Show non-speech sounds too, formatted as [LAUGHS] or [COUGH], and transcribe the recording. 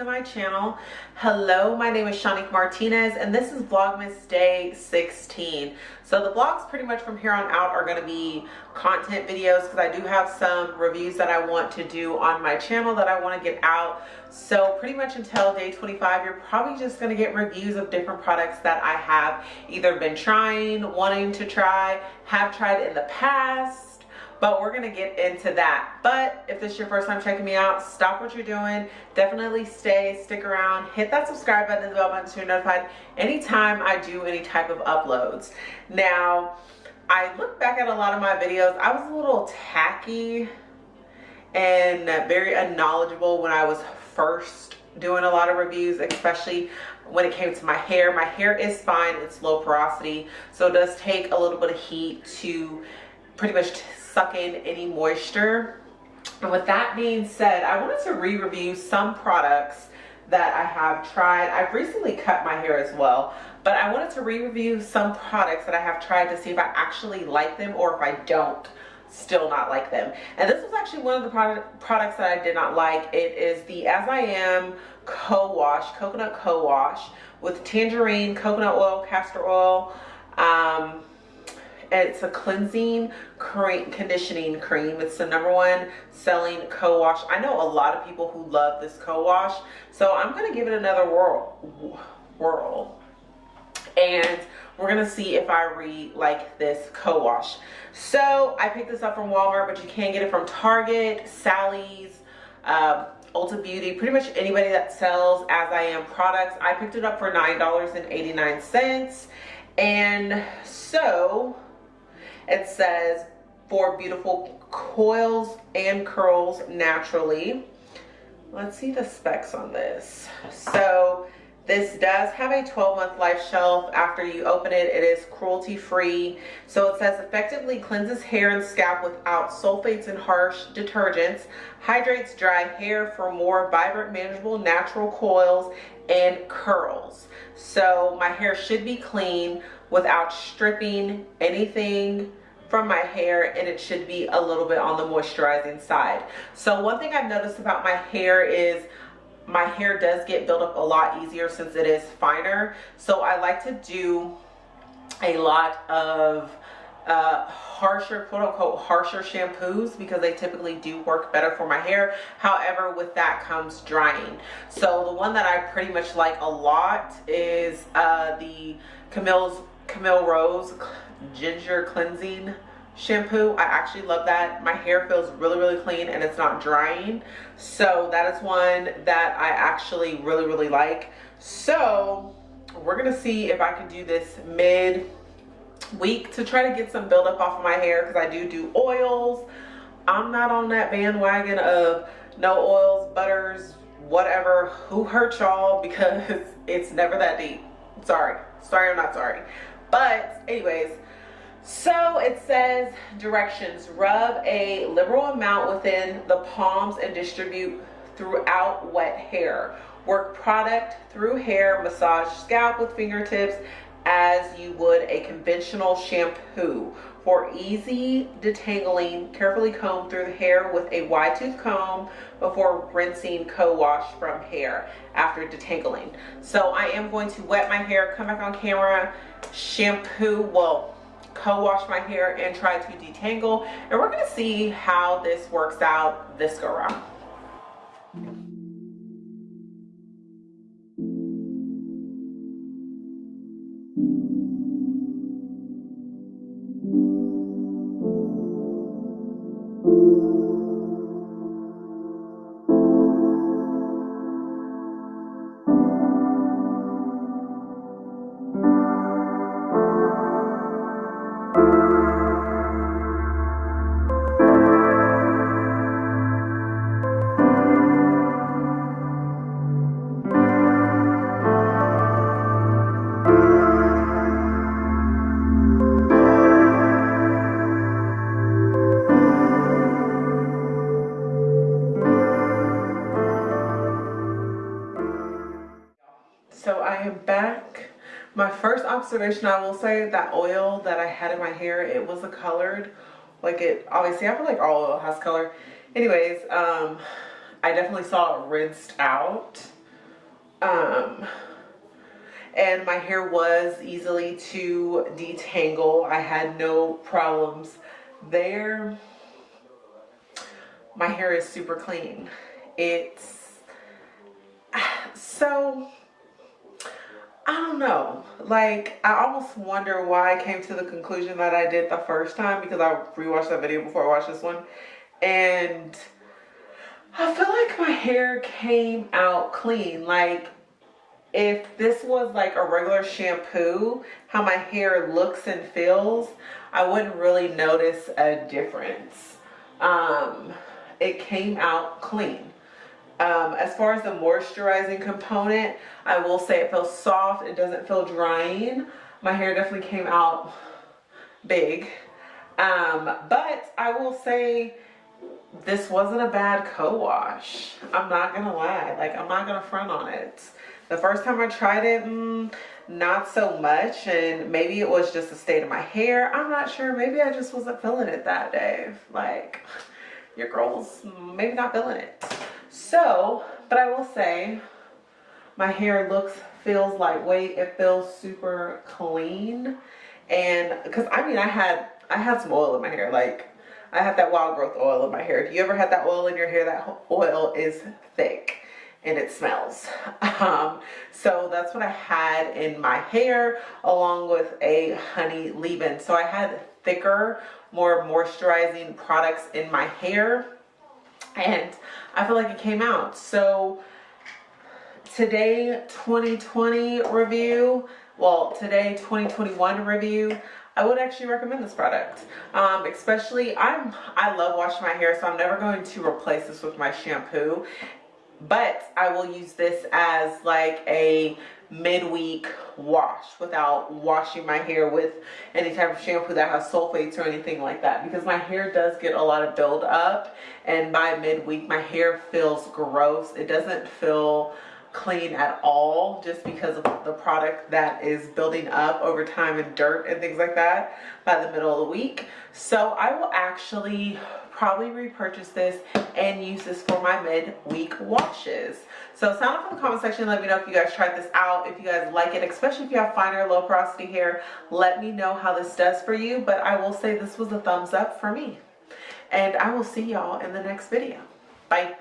to my channel. Hello, my name is Shanique Martinez and this is Vlogmas Day 16. So the vlogs pretty much from here on out are going to be content videos because I do have some reviews that I want to do on my channel that I want to get out. So pretty much until day 25, you're probably just going to get reviews of different products that I have either been trying, wanting to try, have tried in the past, but we're gonna get into that. But if this is your first time checking me out stop what you're doing. Definitely stay stick around. Hit that subscribe button the bell button so you're notified anytime i do any type of uploads. Now i look back at a lot of my videos. I was a little tacky and very unknowledgeable when i was first doing a lot of reviews especially when it came to my hair. My hair is fine. It's low porosity so it does take a little bit of heat to pretty much suck in any moisture. And with that being said, I wanted to re-review some products that I have tried. I've recently cut my hair as well, but I wanted to re-review some products that I have tried to see if I actually like them or if I don't still not like them. And this was actually one of the product, products that I did not like. It is the As I Am Co-Wash, Coconut Co-Wash with tangerine, coconut oil, castor oil, um, it's a cleansing cream conditioning cream it's the number one selling co-wash i know a lot of people who love this co-wash so i'm gonna give it another whirl whirl and we're gonna see if i re like this co-wash so i picked this up from walmart but you can get it from target sally's um, Ulta Beauty, pretty much anybody that sells As I Am products. I picked it up for $9.89. And so it says for beautiful coils and curls naturally. Let's see the specs on this. So this does have a 12 month life shelf. After you open it, it is cruelty free. So it says effectively cleanses hair and scalp without sulfates and harsh detergents, hydrates dry hair for more vibrant, manageable, natural coils and curls. So my hair should be clean without stripping anything from my hair and it should be a little bit on the moisturizing side. So one thing I've noticed about my hair is my hair does get built up a lot easier since it is finer. So I like to do a lot of uh, harsher quote unquote harsher shampoos because they typically do work better for my hair however with that comes drying so the one that I pretty much like a lot is uh, the Camille's Camille Rose ginger cleansing shampoo. I actually love that. My hair feels really really clean and it's not drying. So that is one that i actually really really like. So we're gonna see if i can do this mid week to try to get some buildup off of my hair because i do do oils. I'm not on that bandwagon of no oils butters whatever. Who hurt y'all? [LAUGHS] Because it's never that deep. Sorry. Sorry i'm not sorry but anyways so it says directions rub a liberal amount within the palms and distribute throughout wet hair. Work product through hair massage scalp with fingertips as you would a conventional shampoo. For easy detangling carefully comb through the hair with a wide tooth comb before rinsing co-wash from hair after detangling. So i am going to wet my hair come back on camera shampoo well co-wash my hair and try to detangle. And we're to see how this works out this go around observation I will say that oil that I had in my hair it was a colored like it obviously I feel like all oil has color anyways um I definitely saw it rinsed out Um, and my hair was easily to detangle. I had no problems there. My hair is super clean. It's [SIGHS] so I don't know. Like, I almost wonder why I came to the conclusion that I did the first time because I rewatched that video before I watched this one. And I feel like my hair came out clean. Like, if this was like a regular shampoo, how my hair looks and feels, I wouldn't really notice a difference. Um, it came out clean. Um, as far as the moisturizing component, I will say it feels soft. It doesn't feel drying. My hair definitely came out big. Um, but I will say this wasn't a bad co-wash. I'm not going to lie. Like, I'm not going to front on it. The first time I tried it, mm, not so much. And maybe it was just the state of my hair. I'm not sure. Maybe I just wasn't feeling it that day. Like, your girl's maybe not feeling it. So, but I will say my hair looks, feels lightweight. It feels super clean. And because I mean, I had, I had some oil in my hair. Like I had that wild growth oil in my hair. If you ever had that oil in your hair, that oil is thick and it smells. [LAUGHS] Um, so that's what I had in my hair along with a honey leave-in. So I had thicker, more moisturizing products in my hair and I feel like it came out. So today 2020 review, well today 2021 review, I would actually recommend this product. Um, especially, I'm, I love washing my hair, so I'm never going to replace this with my shampoo. But I will use this as like a midweek wash without washing my hair with any type of shampoo that has sulfates or anything like that because my hair does get a lot of build up and by midweek my hair feels gross. It doesn't feel clean at all just because of the product that is building up over time and dirt and things like that by the middle of the week. So I will actually probably repurchase this and use this for my mid-week washes. So sound off in the comment section. Let me know if you guys tried this out, if you guys like it, especially if you have finer low porosity hair. Let me know how this does for you. But I will say this was a thumbs up for me. And I will see y'all in the next video. Bye.